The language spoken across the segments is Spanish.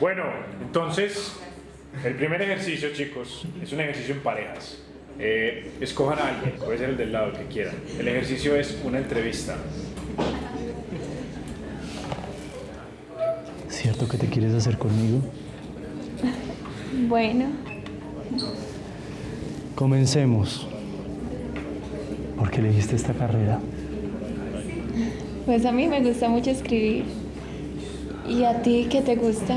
Bueno, entonces, el primer ejercicio, chicos, es un ejercicio en parejas. Eh, escojan a alguien, puede ser el del lado, el que quieran. El ejercicio es una entrevista. ¿Cierto que te quieres hacer conmigo? Bueno, Comencemos. ¿Por qué elegiste esta carrera? pues a mí me gusta mucho escribir. ¿Y a ti qué te gusta?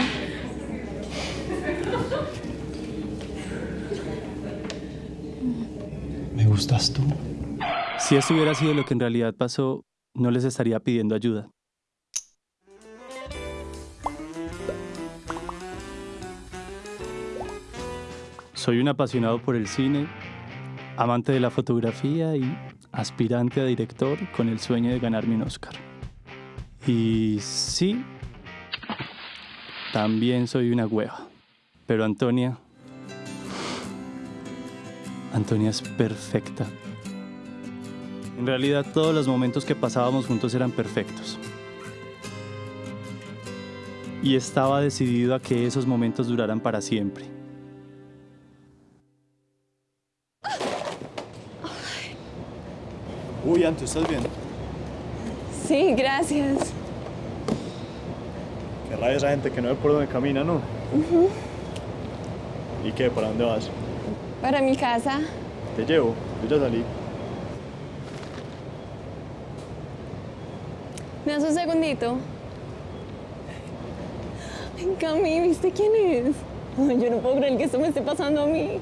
Gustas tú? Si esto hubiera sido lo que en realidad pasó, no les estaría pidiendo ayuda. Soy un apasionado por el cine, amante de la fotografía y aspirante a director con el sueño de ganarme un Oscar. Y sí, también soy una hueva. Pero Antonia... Antonia es perfecta. En realidad todos los momentos que pasábamos juntos eran perfectos. Y estaba decidido a que esos momentos duraran para siempre. Uy, Anto, ¿estás bien? Sí, gracias. Qué rabia esa gente que no ve por dónde camina, ¿no? ¿Y qué? ¿Para dónde vas? Para mi casa. Te llevo, yo ya salí. ¿Me das un segundito? Ay, Cami, ¿viste quién es? Ay, yo no puedo creer que esto me esté pasando a mí.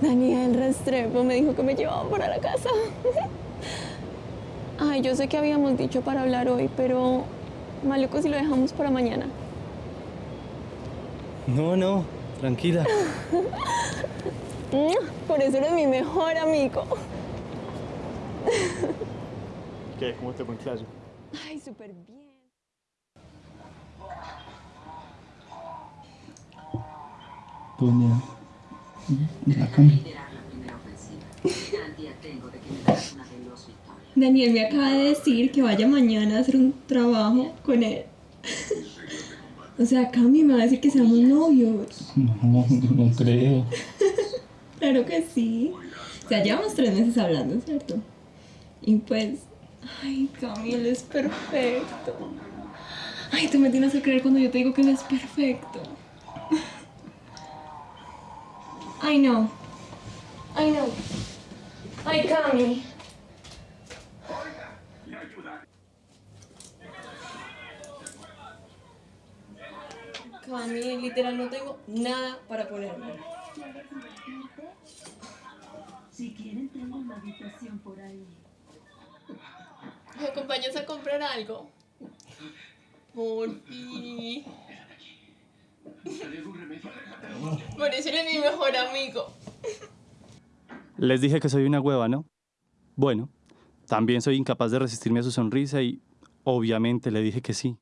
Daniel Restrepo me dijo que me llevaba para la casa. Ay, yo sé que habíamos dicho para hablar hoy, pero maluco si lo dejamos para mañana. No, no, tranquila. Mm, Por eso eres mi mejor amigo. ¿Qué? ¿Cómo te fue en clase? Ay, súper bien. Tonia. Daniel me acaba de decir que vaya mañana a hacer un trabajo con él. O sea, Cami me va a decir que seamos novios. No, no creo. Claro que sí. O sea, llevamos tres meses hablando, ¿cierto? Y pues, ay, Cami, él es perfecto. Ay, tú me tienes que creer cuando yo te digo que él es perfecto. Ay, no. Ay, no. Ay, Cami. Cami, literal, no tengo nada para ponerme. Si quieren, tengo una habitación por ahí. ¿Me acompañas a comprar algo? Por fin. Por eso eres mi mejor amigo. Les dije que soy una hueva, ¿no? Bueno, también soy incapaz de resistirme a su sonrisa y obviamente le dije que sí.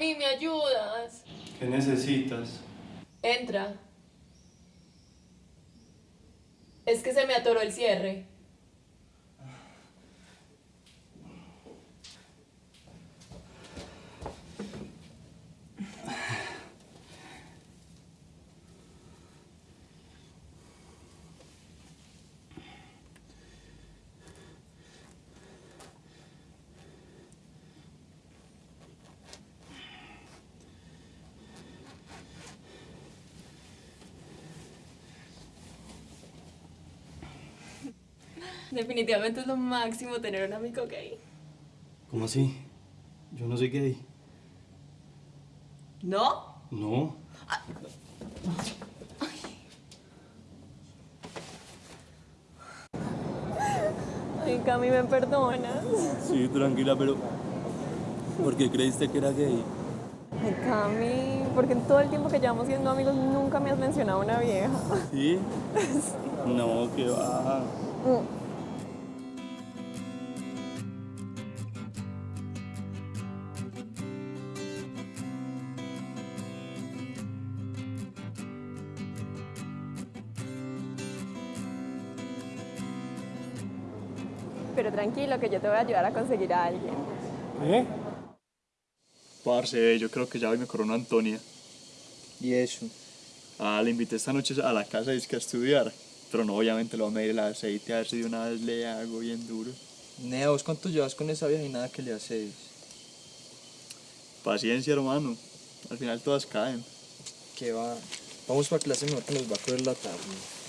Cami, ¿me ayudas? ¿Qué necesitas? Entra. Es que se me atoró el cierre. Definitivamente es lo máximo tener un amigo gay. ¿Cómo así? Yo no soy gay. ¿No? No. Ay, Cami, ¿me perdonas? Sí, tranquila, pero... ¿Por qué creíste que era gay? Ay, Cami, porque en todo el tiempo que llevamos siendo amigos nunca me has mencionado una vieja. ¿Sí? No, que va. Pero tranquilo, que yo te voy a ayudar a conseguir a alguien. ¿Eh? Parce, yo creo que ya hoy me coronó Antonia. ¿Y eso? Ah, le invité esta noche a la casa y es que a estudiar. Pero no, obviamente lo voy a medir el aceite a ver si de una vez le hago bien duro. Nea, ¿vos cuánto llevas con esa vieja y nada que le haces? Paciencia, hermano. Al final todas caen. Que va. Vamos para clase, mejor que nos va a correr la tarde.